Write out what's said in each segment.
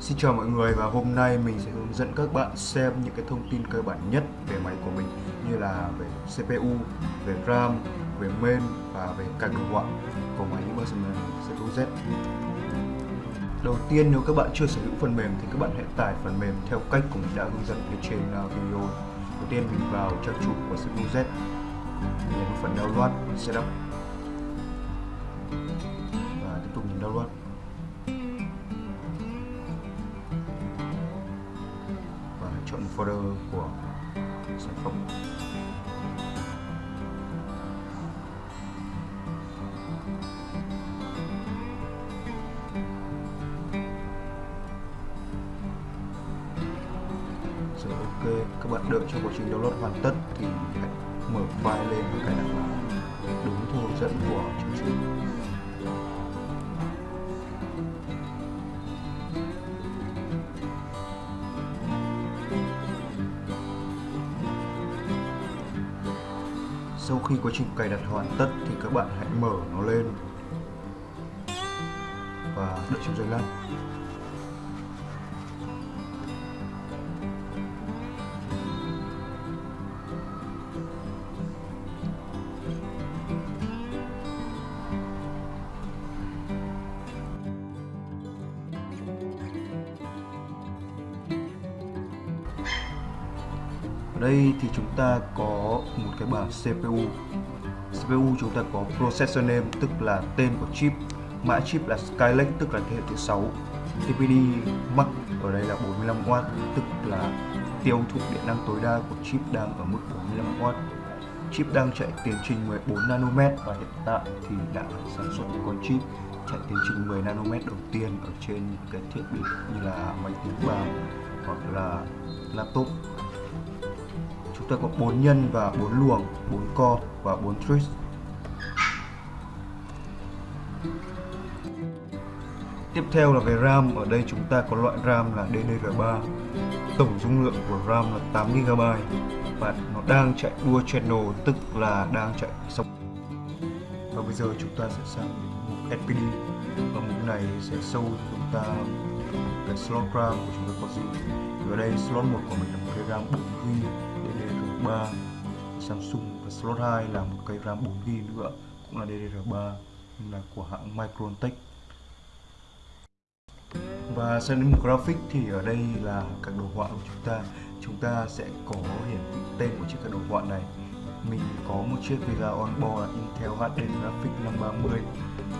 Xin chào mọi người và hôm nay mình sẽ hướng dẫn các bạn xem những cái thông tin cơ bản nhất về máy của mình như là về CPU, về RAM, về main và về các đồ họa của máy Mercedes CPU Z. Đầu tiên nếu các bạn chưa sở hữu phần mềm thì các bạn hãy tải phần mềm theo cách của mình đã hướng dẫn ở trên à, video. Đầu tiên mình vào trang chủ của CPU Z, nhấn phần download, setup và tiếp tục nhấn download. Folder của sản phẩm. Rồi, ok, các bạn đợi cho quá trình download hoàn tất thì hãy mở file lên và cài đặt đúng theo hướng dẫn của chương trình. Sau khi quá trình cài đặt hoàn tất thì các bạn hãy mở nó lên. Và đợi trong giây lát. Ở đây thì chúng ta có một cái bảng CPU CPU chúng ta có processor name, tức là tên của chip, mã chip là Skylake, tức là thế hệ thứ 6 TPD max ở đây là 45W tức là tiêu thụ điện năng tối đa của chip đang ở mức 45W chip đang chạy tiến trình 14 nanomet và hiện tại thì đã sản xuất những con chip chạy tiến trình 10 nanomet đầu tiên ở trên cái thiết bị như là máy tính bảng hoặc là laptop chúng ta có 4 nhân và 4 luồng 4 co và 4 twist Tiếp theo là về RAM, ở đây chúng ta có loại RAM là DDR3 Tổng dung lượng của RAM là 8GB Và nó đang chạy dual channel, tức là đang chạy sóng. Và bây giờ chúng ta sẽ sang mục SPD Và mục này sẽ sâu chúng ta cái slot RAM của chúng ta có gì. Ở đây slot 1 của mình là một cái RAM 4GB DDR3 Samsung và slot 2 là một cây RAM 4GB nữa, cũng là DDR3 nhưng là của hãng Microntech và sang đến graphic thì ở đây là các đồ họa của chúng ta. Chúng ta sẽ có hiển thị tên của chiếc các đồ họa này. Mình có một chiếc Vega Onboard là Intel HD Graphics 530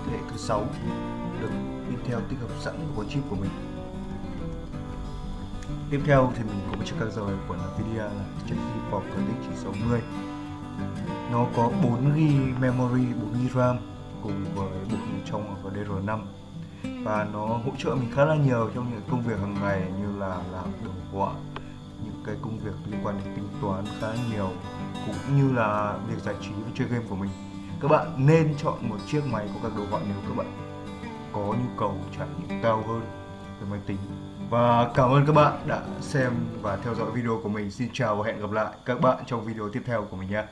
thế hệ thứ 6 được Intel tích hợp sẵn vào chip của mình. Tiếp theo thì mình có một chiếc card rồi của Nvidia là chiếc GeForce RTX 960 Nó có 4GB memory, 4GB RAM cùng với bộ nhớ trong và DDR5 và nó hỗ trợ mình khá là nhiều trong những công việc hàng ngày như là làm đồ họa những cái công việc liên quan đến tính toán khá nhiều cũng như là việc giải trí và chơi game của mình. Các bạn nên chọn một chiếc máy có các đồ họa nếu các bạn có nhu cầu trải nghiệm cao hơn về máy tính và cảm ơn các bạn đã xem và theo dõi video của mình. Xin chào và hẹn gặp lại các bạn trong video tiếp theo của mình nhé.